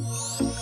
Bye.